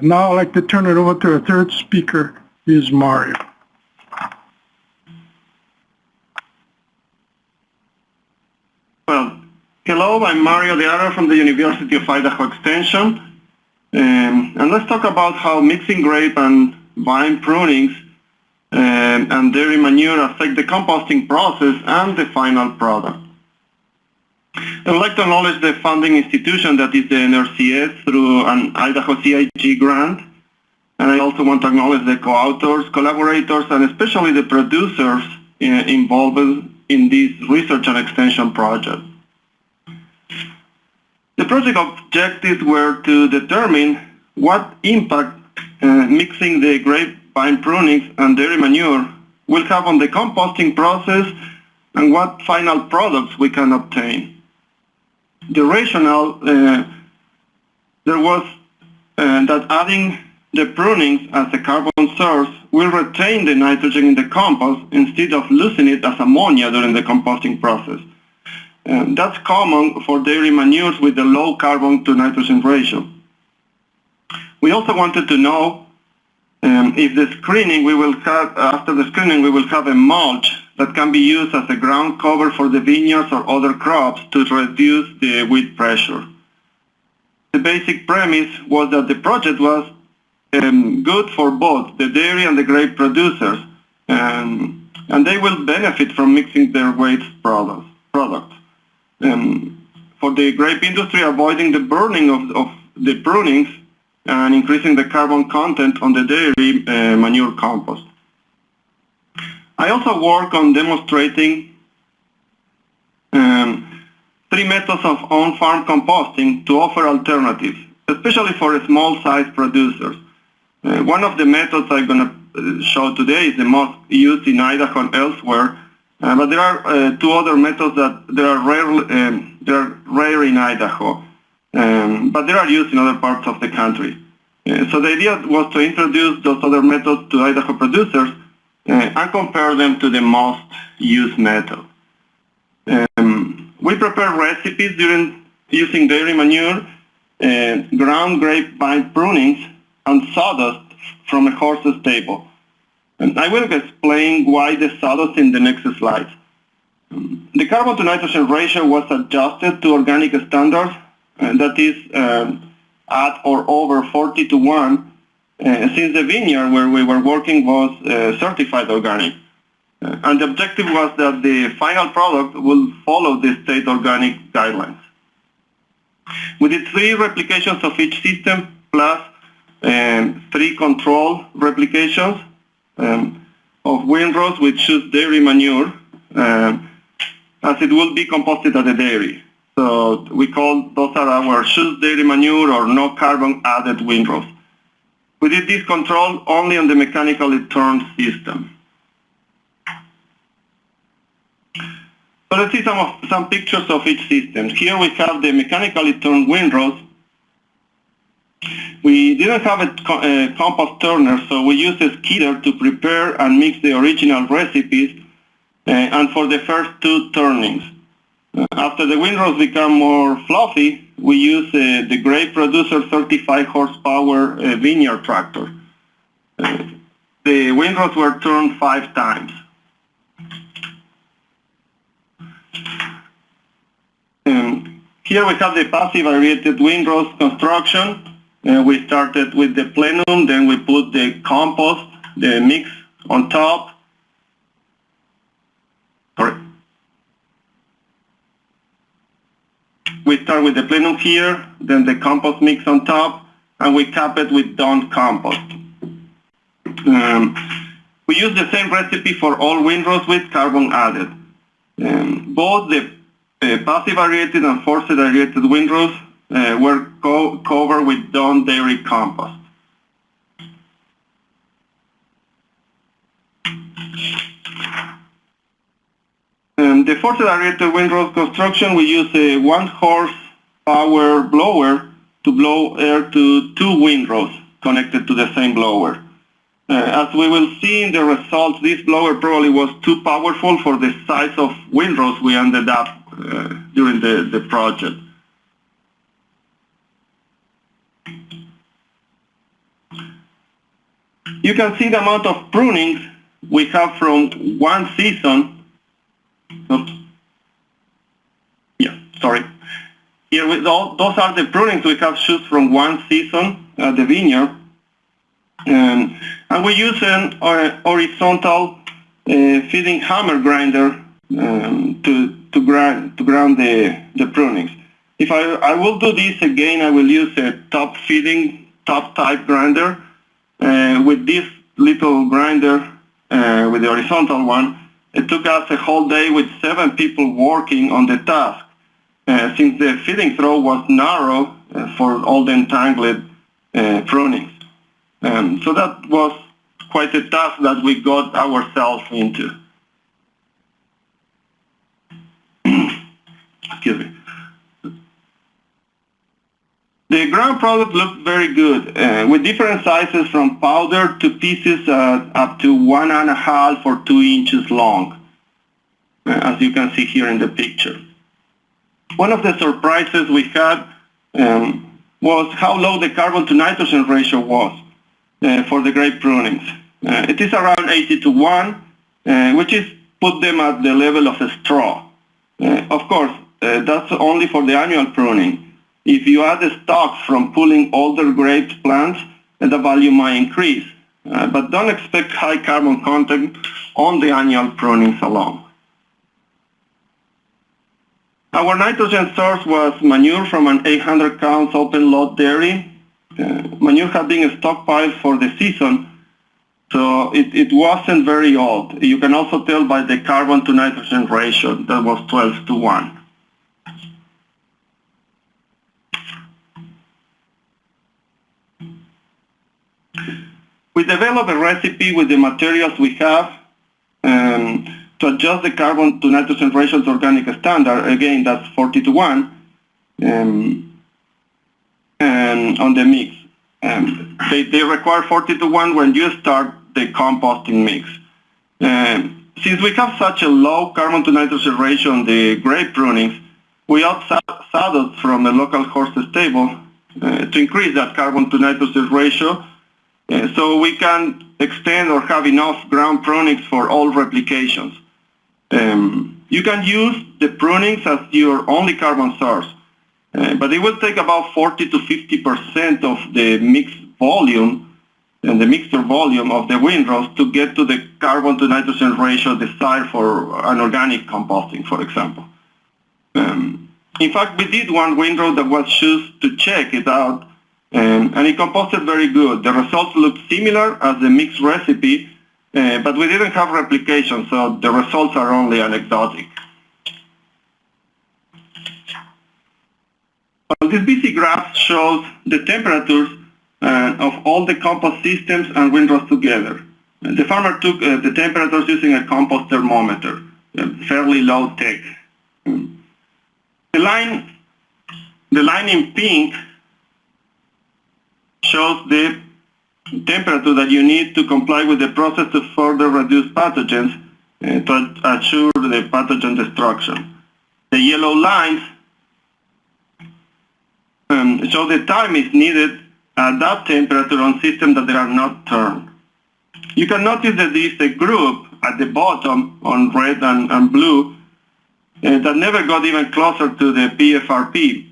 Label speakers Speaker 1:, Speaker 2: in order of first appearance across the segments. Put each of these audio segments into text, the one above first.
Speaker 1: Now I'd like to turn it over to our third speaker, is Mario.
Speaker 2: Well, hello, I'm Mario De Haro from the University of Idaho Extension. Um, and let's talk about how mixing grape and vine prunings um, and dairy manure affect the composting process and the final product. I would like to acknowledge the funding institution that is the NRCS through an Idaho CIG grant. And I also want to acknowledge the co-authors, collaborators, and especially the producers uh, involved in this research and extension project. The project objectives were to determine what impact uh, mixing the grapevine prunings and dairy manure will have on the composting process and what final products we can obtain. The rationale uh, there was uh, that adding the prunings as a carbon source will retain the nitrogen in the compost instead of losing it as ammonia during the composting process. Um, that's common for dairy manures with a low carbon to nitrogen ratio. We also wanted to know um, if the screening we will have, after the screening we will have a mulch that can be used as a ground cover for the vineyards or other crops to reduce the weed pressure. The basic premise was that the project was um, good for both the dairy and the grape producers, um, and they will benefit from mixing their waste products. Um, for the grape industry, avoiding the burning of, of, the prunings and increasing the carbon content on the dairy uh, manure compost. I also work on demonstrating um, three methods of on-farm composting to offer alternatives, especially for small-sized producers. Uh, one of the methods I'm going to uh, show today is the most used in Idaho and elsewhere, uh, but there are uh, two other methods that they are rare, um, they are rare in Idaho, um, but they are used in other parts of the country. Uh, so the idea was to introduce those other methods to Idaho producers uh, and compare them to the most used method. Um, we prepare recipes during using dairy manure, ground grapevine prunings, and sawdust from a horse's stable. And I will explain why the sawdust in the next slide. The carbon to nitrogen ratio was adjusted to organic standards, and that is um, at or over 40 to 1, uh, since the vineyard where we were working was uh, certified organic. Uh, and the objective was that the final product will follow the state organic guidelines. We did three replications of each system plus um, three control replications um, of windrows with choose dairy manure um, as it will be composted at the dairy. So we call those are our choose dairy manure or no carbon added windrows. We did this control only on the mechanically turned system. So let's see some of some pictures of each system. Here we have the mechanically turned windrows we didn't have a, a compost turner, so we used a skidder to prepare and mix the original recipes uh, and for the first two turnings. After the windrows become more fluffy, we use uh, the Grape Producer 35 horsepower uh, vineyard tractor. Uh, the windrows were turned five times. And here we have the passive aerated windrows construction. Uh, we started with the plenum, then we put the compost, the mix on top. We start with the plenum here, then the compost mix on top, and we cap it with done compost. Um, we use the same recipe for all windrows with carbon added. Um, both the uh, passive aerated and forced aerated windrows uh, were co covered with done dairy compost. The forced aerated windrows construction, we use a one horse power blower to blow air to two windrows connected to the same blower. Uh, as we will see in the results, this blower probably was too powerful for the size of windrows we ended up uh, during the, the project. You can see the amount of prunings we have from one season. Oops. Yeah, sorry. Here, all, those are the prunings we have shoots from one season at the vineyard. Um, and we use an uh, horizontal uh, feeding hammer grinder um, to, to, grind, to ground the, the prunings. If I, I will do this again, I will use a top feeding, top type grinder. Uh, with this little grinder, uh, with the horizontal one, it took us a whole day with seven people working on the task. Uh, since the feeding throw was narrow uh, for all the entangled uh, prunings. Um, so that was quite a task that we got ourselves into. Excuse me. The ground product looked very good, uh, with different sizes from powder to pieces uh, up to one and a half or two inches long, uh, as you can see here in the picture. One of the surprises we had um, was how low the carbon to nitrogen ratio was uh, for the grape prunings. Uh, it is around 80 to 1, uh, which is put them at the level of a straw. of course, that's only for the annual pruning. If you add the stocks from pulling older grape plants, the value might increase. Uh, but don't expect high carbon content on the annual prunings alone. Our nitrogen source was manure from an 800 counts open lot dairy. Uh, manure had been stockpiled for the season, so it, it wasn't very old. You can also tell by the carbon to nitrogen ratio that was 12 to 1. We develop a recipe with the materials we have um, to adjust the carbon to nitrogen ratio to organic standard. Again, that's 40 to 1 um, and on the mix. Um, they, they require 40 to 1 when you start the composting mix. Um, since we have such a low carbon to nitrogen ratio on the grape prunings, we outside saddles from the local horse stable uh, to increase that carbon to nitrogen ratio so we can extend or have enough ground prunings for all replications. Um, you can use the prunings as your only carbon source, uh, but it will take about 40 to 50% of the mix volume and the mixture volume of the windrows to get to the carbon to nitrogen ratio desired for an organic composting, for example. Um, in fact, we did one windrow that was used to check it out um, and it composted very good. The results looked similar as the mixed recipe, uh, but we didn't have replication, so the results are only anecdotic. Well, this BC graph shows the temperatures uh, of all the compost systems and windrows together. The farmer took uh, the temperatures using a compost thermometer, fairly low tech. The line, the line in pink shows the temperature that you need to comply with the process to further reduce pathogens uh, to assure the pathogen destruction. The yellow lines um, show the time is needed at that temperature on systems that they are not turned. You can notice that there is a group at the bottom on red and, and blue uh, that never got even closer to the PFRP.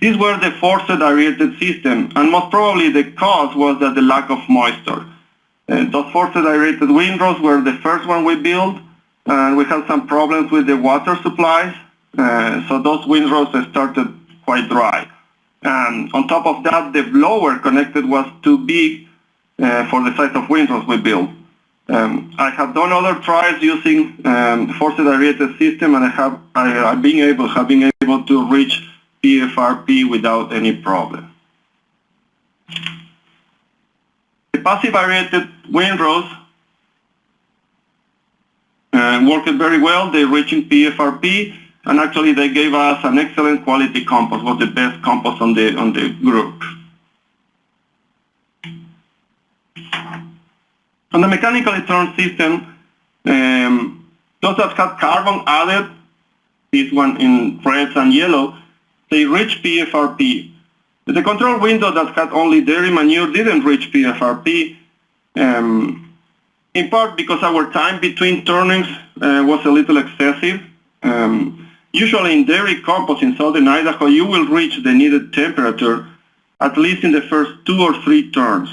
Speaker 2: These were the forced aerated system, and most probably the cause was that the lack of moisture. Uh, those forced aerated windrows were the first one we built, and we had some problems with the water supplies, uh, so those windrows started quite dry. And on top of that, the blower connected was too big uh, for the size of windrows we built. Um, I have done other trials using um, forced aerated system, and I have I, been able have been able to reach PFRP without any problem. The passive aerated windrows uh, worked very well. They reaching PFRP, and actually they gave us an excellent quality compost. Was the best compost on the on the group. On the mechanically turned system, um, those that had carbon added, this one in red and yellow, they reach PFRP. The control window that had only dairy manure didn't reach PFRP, um, in part because our time between turnings uh, was a little excessive. Um, usually in dairy compost in southern Idaho, you will reach the needed temperature at least in the first two or three turns.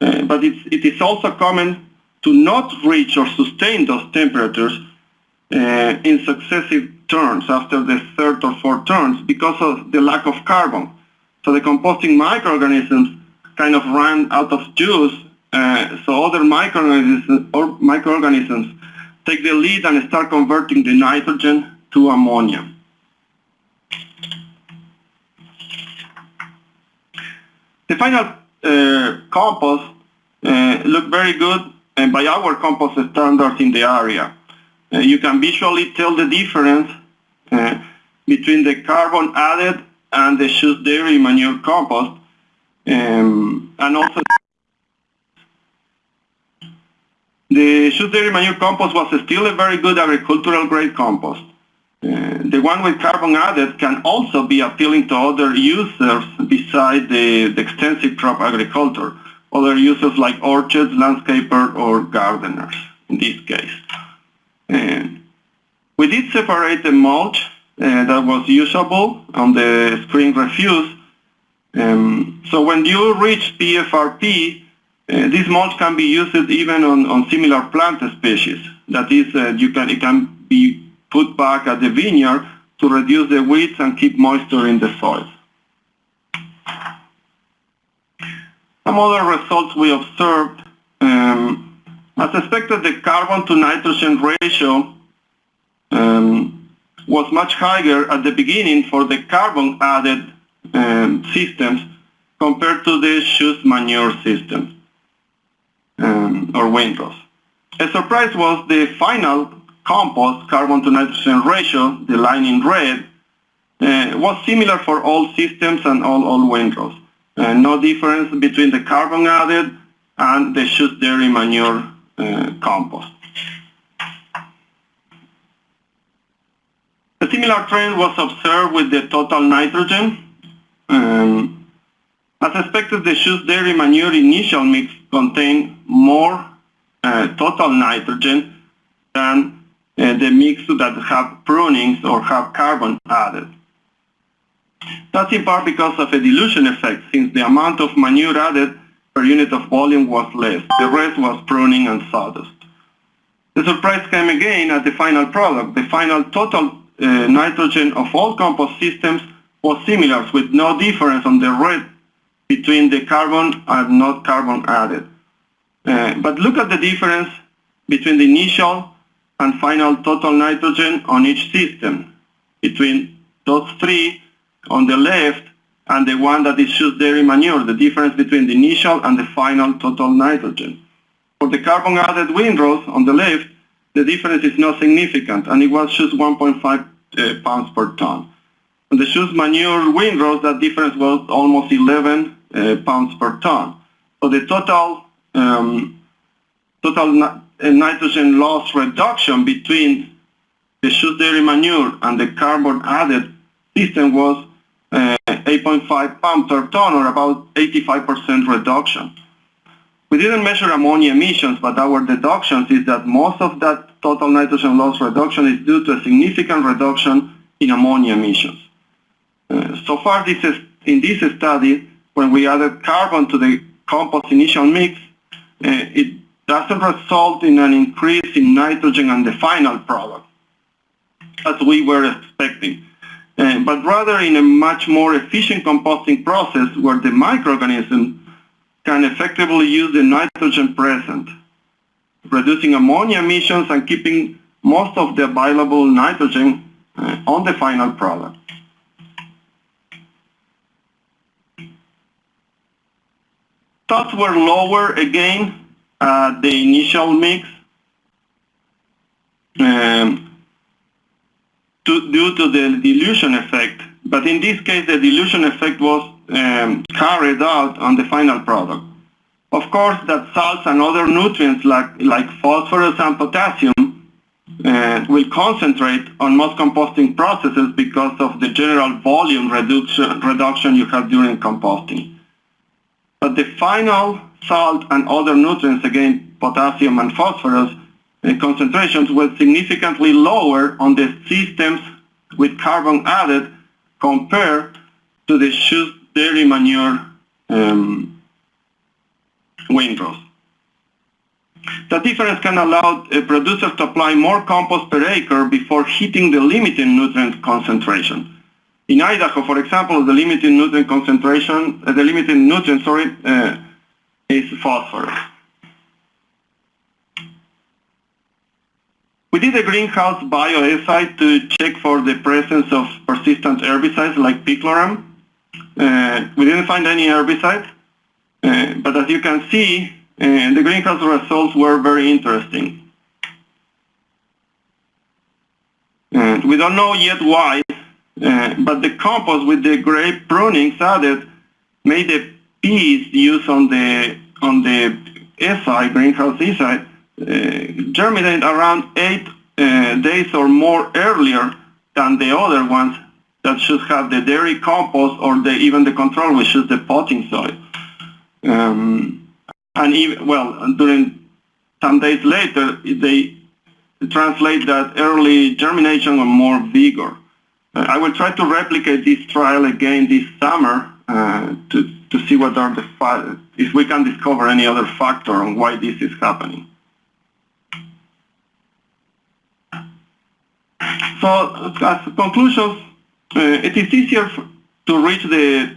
Speaker 2: Uh, but it is also common to not reach or sustain those temperatures uh, in successive turns after the third or fourth turns because of the lack of carbon. So the composting microorganisms kind of run out of juice, uh, so other microorganisms, or microorganisms take the lead and start converting the nitrogen to ammonia. The final uh, compost uh, looked very good and by our compost standards in the area. Uh, you can visually tell the difference uh, between the carbon added and the Schuss dairy manure compost um, and also the Schuss dairy manure compost was still a very good agricultural grade compost. Uh, the one with carbon added can also be appealing to other users besides the, the extensive crop agriculture, other users like orchards, landscapers, or gardeners in this case. And we did separate the mulch uh, that was usable on the spring refuse. Um, so when you reach PFRP, uh, this mulch can be used even on, on similar plant species. That is, uh, you can, it can be put back at the vineyard to reduce the weeds and keep moisture in the soil. Some other results we observed, um, as expected, the carbon to nitrogen ratio um, was much higher at the beginning for the carbon added um, systems compared to the Schuss manure systems um, or windrows. A surprise was the final compost carbon to nitrogen ratio, the line in red, uh, was similar for all systems and all, all windrows. Uh, no difference between the carbon added and the Schuss dairy manure compost. A similar trend was observed with the total nitrogen. Um, as expected, the Schuss dairy manure initial mix contained more uh, total nitrogen than uh, the mix that have prunings or have carbon added. That's in part because of a dilution effect, since the amount of manure added per unit of volume was less. The rest was pruning and sawdust. The surprise came again at the final product. The final total uh, nitrogen of all compost systems was similar, with no difference on the red between the carbon and not carbon added. Uh, but look at the difference between the initial and final total nitrogen on each system, between those three on the left and the one that is Schuss dairy manure, the difference between the initial and the final total nitrogen. For the carbon added windrows on the left, the difference is not significant and it was just 1.5 uh, pounds per ton. On the Schuss manure windrows, that difference was almost 11 uh, pounds per ton. So the total um, total nitrogen loss reduction between the Schuss dairy manure and the carbon added system was uh, 8.5 pounds per ton or about 85% reduction. We didn't measure ammonia emissions, but our deductions is that most of that total nitrogen loss reduction is due to a significant reduction in ammonia emissions. Uh, so far this is, in this study, when we added carbon to the compost initial mix, uh, it doesn't result in an increase in nitrogen on the final product, as we were expecting. Uh, but rather in a much more efficient composting process where the microorganism can effectively use the nitrogen present, reducing ammonia emissions and keeping most of the available nitrogen uh, on the final product. Thoughts were lower again at the initial mix. Um, to, due to the dilution effect. But in this case, the dilution effect was um, carried out on the final product. Of course, that salts and other nutrients like, like phosphorus and potassium uh, will concentrate on most composting processes because of the general volume reduction, reduction you have during composting. But the final salt and other nutrients, again, potassium and phosphorus, concentrations were significantly lower on the systems with carbon added compared to the shoes dairy manure um, windrows. The difference can allow uh, producers to apply more compost per acre before hitting the limiting nutrient concentration. In Idaho, for example, the limiting nutrient concentration, uh, the limiting nutrient, sorry, uh, is phosphorus. We did a greenhouse bioassay to check for the presence of persistent herbicides like picloram. Uh, we didn't find any herbicides, uh, but as you can see, uh, the greenhouse results were very interesting. And we don't know yet why, uh, but the compost with the grape prunings added made the peas used on the on the SI greenhouse SI uh, germinate around eight uh, days or more earlier than the other ones that should have the dairy compost or the, even the control, which is the potting soil. Um, and even, well, during some days later, they translate that early germination or more vigor. Uh, I will try to replicate this trial again this summer uh, to, to see what are the, if we can discover any other factor on why this is happening. So as conclusions, uh, it is easier to reach the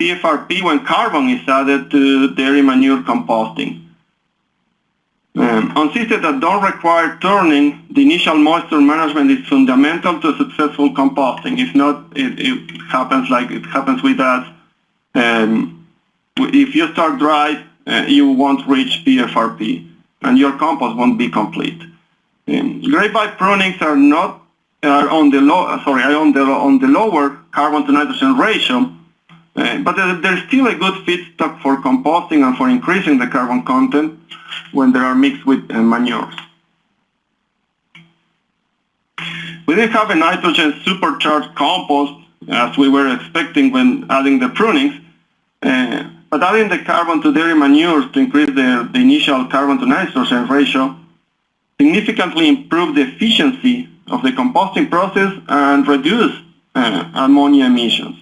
Speaker 2: PFRP when carbon is added to dairy manure composting. Um, on systems that don't require turning, the initial moisture management is fundamental to successful composting. If not, it, it happens like it happens with us. Um, if you start dry, uh, you won't reach PFRP, and your compost won't be complete. Um, grapevine prunings are not are on the low sorry on the on the lower carbon to nitrogen ratio, uh, but there's still a good feedstock for composting and for increasing the carbon content when they are mixed with uh, manures. We didn't have a nitrogen supercharged compost as we were expecting when adding the prunings, uh, but adding the carbon to dairy manures to increase the, the initial carbon to nitrogen ratio significantly improved the efficiency of the composting process and reduce uh, ammonia emissions.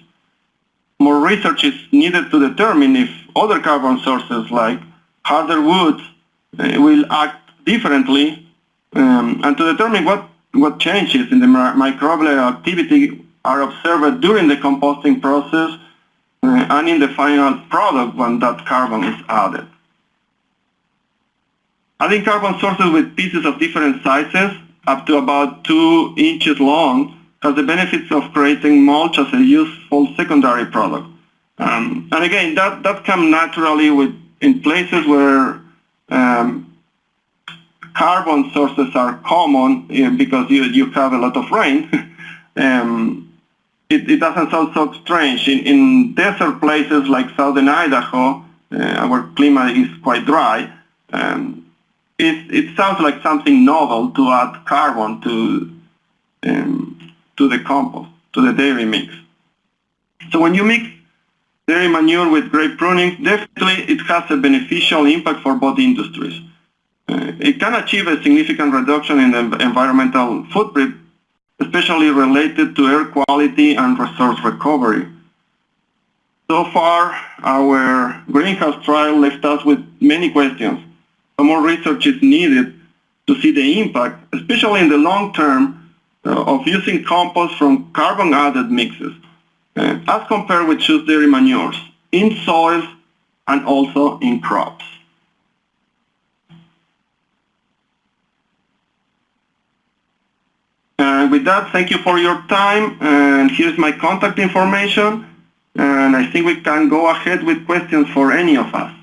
Speaker 2: More research is needed to determine if other carbon sources like harder woods uh, will act differently um, and to determine what, what changes in the microbial activity are observed during the composting process uh, and in the final product when that carbon is added. Adding carbon sources with pieces of different sizes, up to about two inches long, has the benefits of creating mulch as a useful secondary product. Um, and again, that, that comes naturally with in places where um, carbon sources are common because you, you have a lot of rain. um, it, it, doesn't sound so strange. In, in desert places like southern Idaho, uh, our climate is quite dry. Um, it, it sounds like something novel to add carbon to, um, to the compost, to the dairy mix. So when you mix dairy manure with grape pruning, definitely it has a beneficial impact for both industries. Uh, it can achieve a significant reduction in the environmental footprint, especially related to air quality and resource recovery. So far, our greenhouse trial left us with many questions more research is needed to see the impact, especially in the long term, uh, of using compost from carbon-added mixes, uh, as compared with choose dairy manures in soils and also in crops. And with that, thank you for your time. And here's my contact information. And I think we can go ahead with questions for any of us.